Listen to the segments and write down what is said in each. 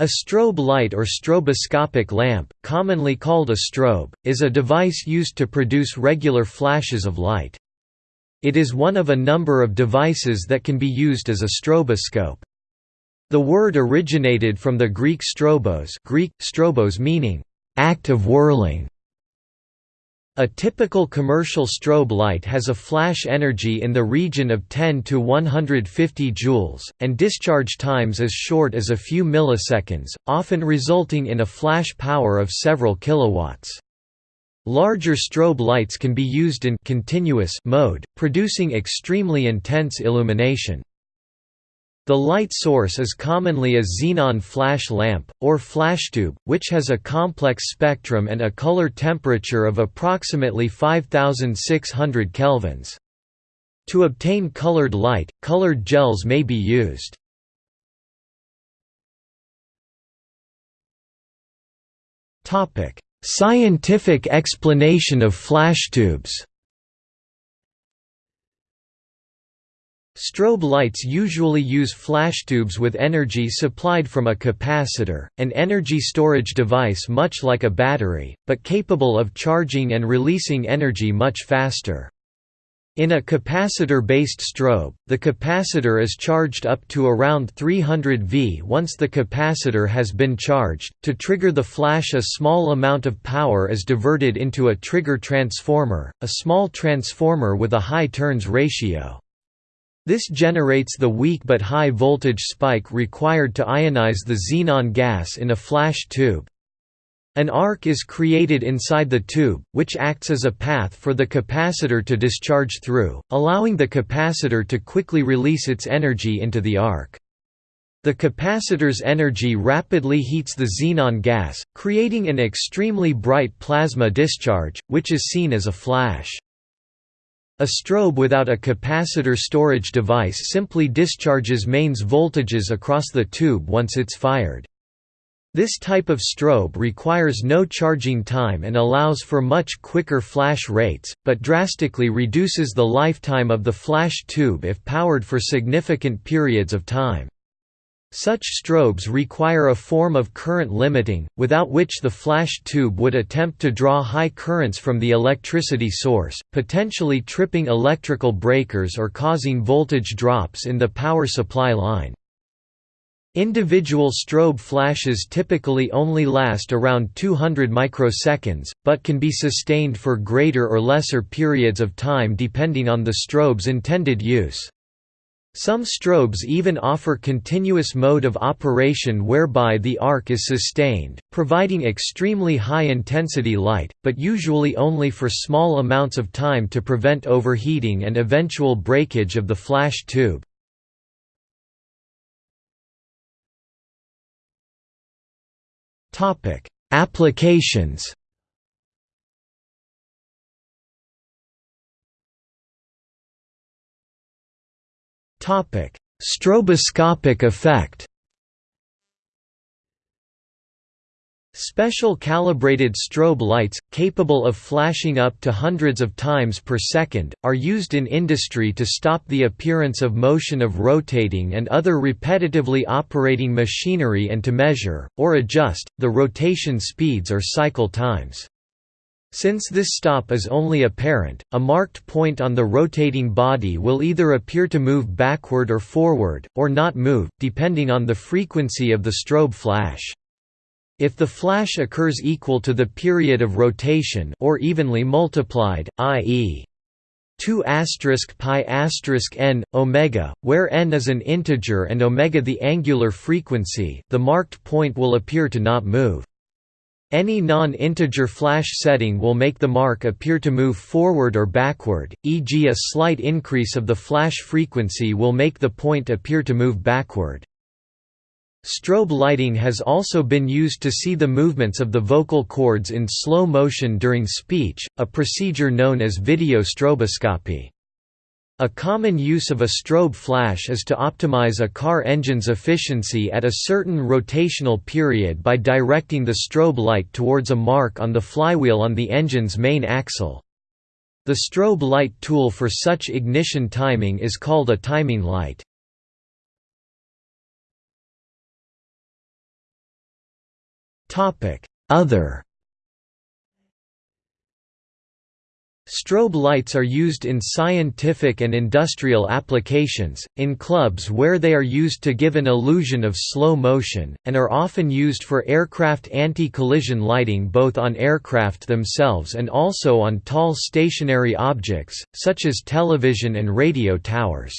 A strobe light or stroboscopic lamp, commonly called a strobe, is a device used to produce regular flashes of light. It is one of a number of devices that can be used as a stroboscope. The word originated from the Greek strobos Greek, strobos meaning, act of whirling, a typical commercial strobe light has a flash energy in the region of 10 to 150 joules, and discharge times as short as a few milliseconds, often resulting in a flash power of several kilowatts. Larger strobe lights can be used in continuous mode, producing extremely intense illumination. The light source is commonly a xenon flash lamp, or flashtube, which has a complex spectrum and a color temperature of approximately 5600 kelvins. To obtain colored light, colored gels may be used. Scientific explanation of flashtubes Strobe lights usually use flashtubes with energy supplied from a capacitor, an energy storage device much like a battery, but capable of charging and releasing energy much faster. In a capacitor-based strobe, the capacitor is charged up to around 300 V. Once the capacitor has been charged, to trigger the flash a small amount of power is diverted into a trigger transformer, a small transformer with a high turns ratio. This generates the weak but high voltage spike required to ionize the xenon gas in a flash tube. An arc is created inside the tube, which acts as a path for the capacitor to discharge through, allowing the capacitor to quickly release its energy into the arc. The capacitor's energy rapidly heats the xenon gas, creating an extremely bright plasma discharge, which is seen as a flash. A strobe without a capacitor storage device simply discharges mains voltages across the tube once it's fired. This type of strobe requires no charging time and allows for much quicker flash rates, but drastically reduces the lifetime of the flash tube if powered for significant periods of time. Such strobes require a form of current limiting, without which the flash tube would attempt to draw high currents from the electricity source, potentially tripping electrical breakers or causing voltage drops in the power supply line. Individual strobe flashes typically only last around 200 microseconds, but can be sustained for greater or lesser periods of time depending on the strobe's intended use. Some strobes even offer continuous mode of operation whereby the arc is sustained, providing extremely high-intensity light, but usually only for small amounts of time to prevent overheating and eventual breakage of the flash tube. Applications Stroboscopic effect Special calibrated strobe lights, capable of flashing up to hundreds of times per second, are used in industry to stop the appearance of motion of rotating and other repetitively operating machinery and to measure, or adjust, the rotation speeds or cycle times. Since this stop is only apparent, a marked point on the rotating body will either appear to move backward or forward, or not move, depending on the frequency of the strobe flash. If the flash occurs equal to the period of rotation or evenly multiplied, i.e. 2 pi n omega, where n is an integer and omega the angular frequency, the marked point will appear to not move. Any non-integer flash setting will make the mark appear to move forward or backward, e.g. a slight increase of the flash frequency will make the point appear to move backward. Strobe lighting has also been used to see the movements of the vocal cords in slow motion during speech, a procedure known as video stroboscopy. A common use of a strobe flash is to optimize a car engine's efficiency at a certain rotational period by directing the strobe light towards a mark on the flywheel on the engine's main axle. The strobe light tool for such ignition timing is called a timing light. Other Strobe lights are used in scientific and industrial applications, in clubs where they are used to give an illusion of slow motion, and are often used for aircraft anti-collision lighting both on aircraft themselves and also on tall stationary objects, such as television and radio towers.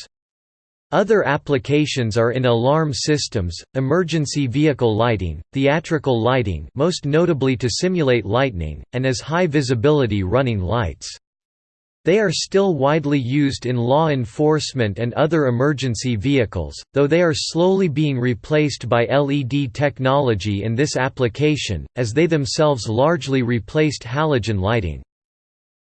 Other applications are in alarm systems, emergency vehicle lighting, theatrical lighting most notably to simulate lightning, and as high-visibility running lights. They are still widely used in law enforcement and other emergency vehicles, though they are slowly being replaced by LED technology in this application, as they themselves largely replaced halogen lighting.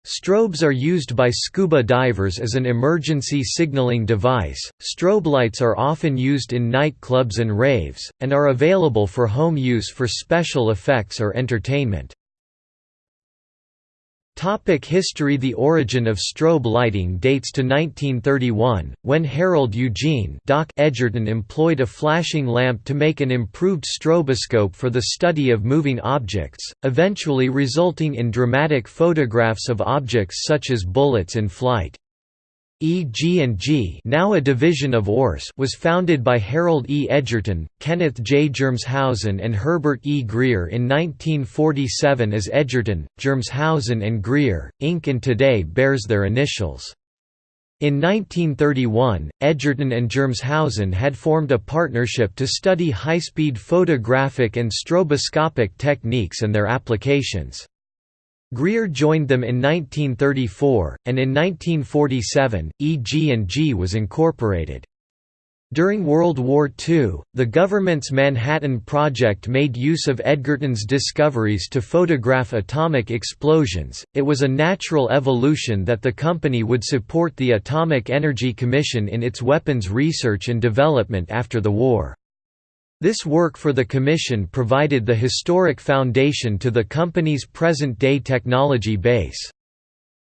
Strobes are used by scuba divers as an emergency signaling device. Strobe lights are often used in nightclubs and raves, and are available for home use for special effects or entertainment. Topic history The origin of strobe lighting dates to 1931, when Harold Eugene Doc Edgerton employed a flashing lamp to make an improved stroboscope for the study of moving objects, eventually resulting in dramatic photographs of objects such as bullets in flight. EG&G now a division of URS was founded by Harold E. Edgerton, Kenneth J. Germeshausen and Herbert E. Grier in 1947 as Edgerton, Germeshausen and Grier, Inc. and today bears their initials. In 1931, Edgerton and Germeshausen had formed a partnership to study high-speed photographic and stroboscopic techniques and their applications. Grier joined them in 1934, and in 1947, EG&G was incorporated. During World War II, the government's Manhattan Project made use of Edgerton's discoveries to photograph atomic explosions. It was a natural evolution that the company would support the Atomic Energy Commission in its weapons research and development after the war. This work for the Commission provided the historic foundation to the company's present-day technology base.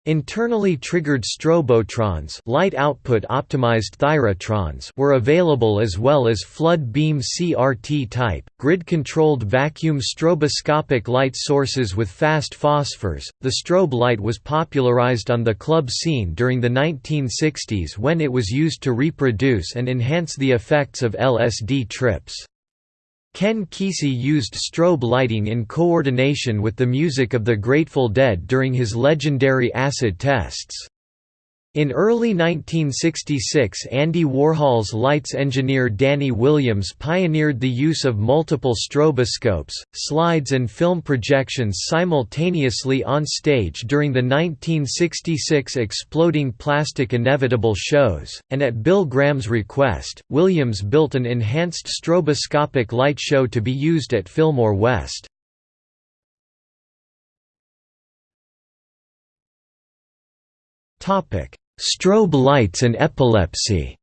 Internally triggered strobotrons light output optimized thyrotrons were available as well as flood beam CRT type, grid-controlled vacuum stroboscopic light sources with fast phosphors. The strobe light was popularized on the club scene during the 1960s when it was used to reproduce and enhance the effects of LSD trips. Ken Kesey used strobe lighting in coordination with the music of the Grateful Dead during his legendary acid tests. In early 1966 Andy Warhol's lights engineer Danny Williams pioneered the use of multiple stroboscopes, slides and film projections simultaneously on stage during the 1966 Exploding Plastic Inevitable shows, and at Bill Graham's request, Williams built an enhanced stroboscopic light show to be used at Fillmore West. Topic: Strobe lights and epilepsy.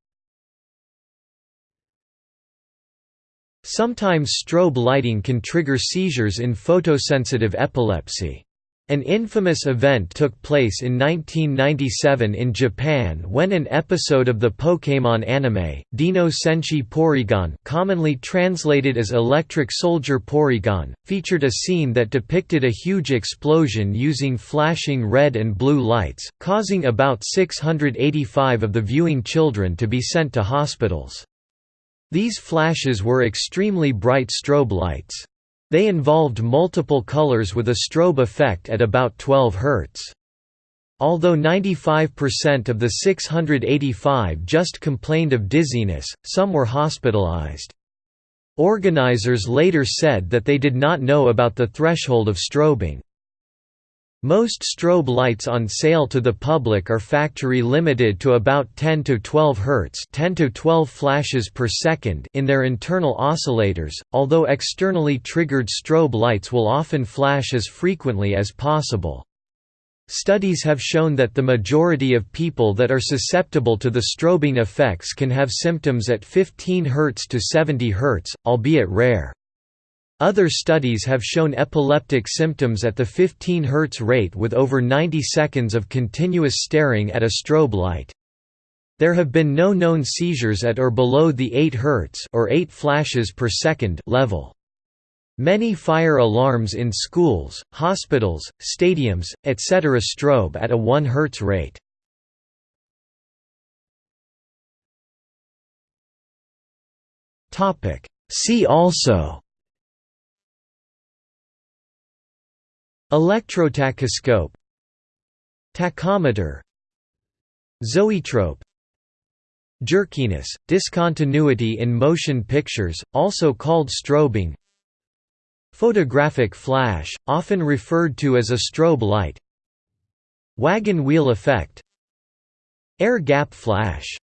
Sometimes strobe lighting can trigger seizures in photosensitive epilepsy. An infamous event took place in 1997 in Japan when an episode of the Pokémon anime, Dennō Senshi Porygon commonly translated as Electric Soldier Porygon, featured a scene that depicted a huge explosion using flashing red and blue lights, causing about 685 of the viewing children to be sent to hospitals. These flashes were extremely bright strobe lights. They involved multiple colors with a strobe effect at about 12 Hz. Although 95% of the 685 just complained of dizziness, some were hospitalized. Organizers later said that they did not know about the threshold of strobing. Most strobe lights on sale to the public are factory limited to about 10 to 12 Hz 10 to 12 flashes per second in their internal oscillators, although externally triggered strobe lights will often flash as frequently as possible. Studies have shown that the majority of people that are susceptible to the strobing effects can have symptoms at 15 Hz to 70 Hz, albeit rare. Other studies have shown epileptic symptoms at the 15 Hz rate with over 90 seconds of continuous staring at a strobe light. There have been no known seizures at or below the 8 Hz or 8 flashes per second level. Many fire alarms in schools, hospitals, stadiums, etc. strobe at a 1 Hz rate. See also Electrotachyscope Tachometer Zoetrope Jerkiness, discontinuity in motion pictures, also called strobing Photographic flash, often referred to as a strobe light Wagon wheel effect Air gap flash